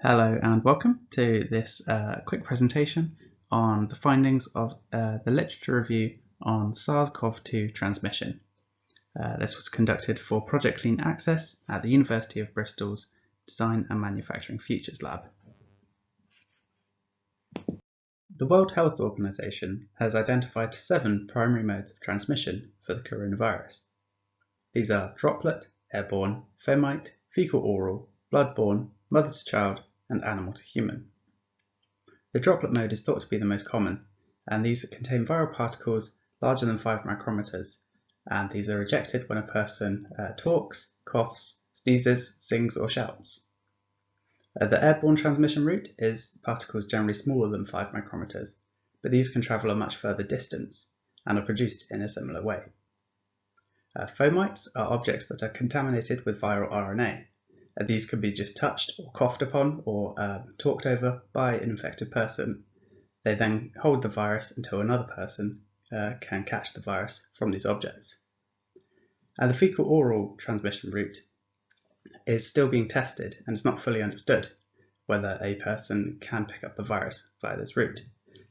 Hello and welcome to this uh, quick presentation on the findings of uh, the literature review on SARS-CoV-2 transmission. Uh, this was conducted for Project Clean Access at the University of Bristol's Design and Manufacturing Futures Lab. The World Health Organization has identified seven primary modes of transmission for the coronavirus. These are droplet, airborne, fomite, fecal-oral, bloodborne, mother to child, and animal to human. The droplet mode is thought to be the most common, and these contain viral particles larger than 5 micrometers, and these are ejected when a person uh, talks, coughs, sneezes, sings, or shouts. Uh, the airborne transmission route is particles generally smaller than 5 micrometers, but these can travel a much further distance and are produced in a similar way. Uh, fomites are objects that are contaminated with viral RNA, these can be just touched or coughed upon or uh, talked over by an infected person. They then hold the virus until another person uh, can catch the virus from these objects. And the fecal oral transmission route is still being tested and it's not fully understood whether a person can pick up the virus via this route.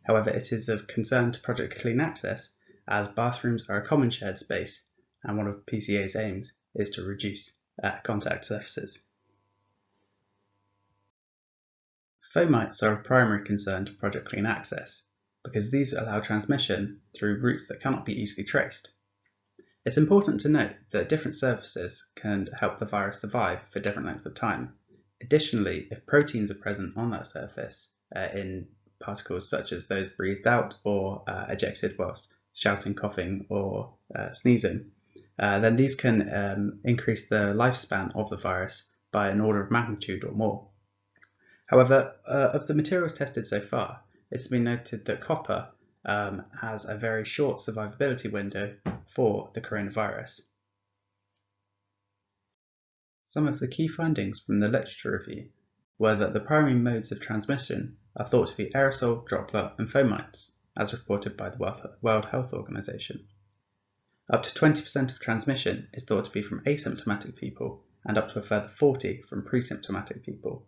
However, it is of concern to Project Clean Access as bathrooms are a common shared space and one of PCA's aims is to reduce uh, contact surfaces. Fomites are of primary concern to Project Clean Access because these allow transmission through routes that cannot be easily traced. It's important to note that different surfaces can help the virus survive for different lengths of time. Additionally, if proteins are present on that surface uh, in particles such as those breathed out or uh, ejected whilst shouting, coughing, or uh, sneezing, uh, then these can um, increase the lifespan of the virus by an order of magnitude or more. However, uh, of the materials tested so far, it's been noted that copper um, has a very short survivability window for the coronavirus. Some of the key findings from the literature review were that the primary modes of transmission are thought to be aerosol, droplet and fomites, as reported by the World Health Organization. Up to 20% of transmission is thought to be from asymptomatic people and up to a further 40 from pre-symptomatic people.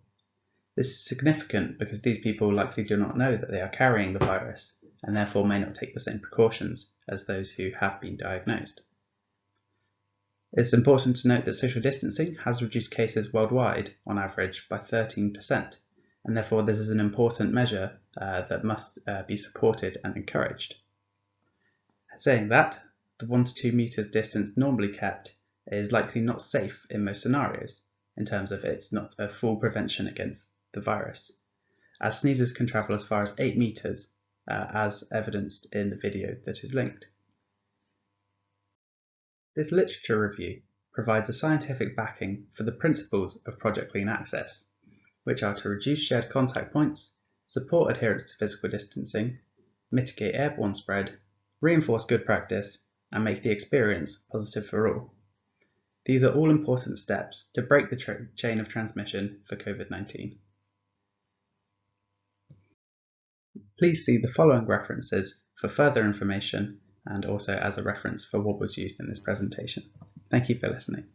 This is significant because these people likely do not know that they are carrying the virus and therefore may not take the same precautions as those who have been diagnosed. It's important to note that social distancing has reduced cases worldwide on average by 13%, and therefore this is an important measure uh, that must uh, be supported and encouraged. Saying that, the 1 to 2 metres distance normally kept is likely not safe in most scenarios, in terms of it's not a full prevention against the virus, as sneezes can travel as far as 8 meters, uh, as evidenced in the video that is linked. This literature review provides a scientific backing for the principles of Project Clean Access, which are to reduce shared contact points, support adherence to physical distancing, mitigate airborne spread, reinforce good practice, and make the experience positive for all. These are all important steps to break the chain of transmission for COVID-19. Please see the following references for further information and also as a reference for what was used in this presentation. Thank you for listening.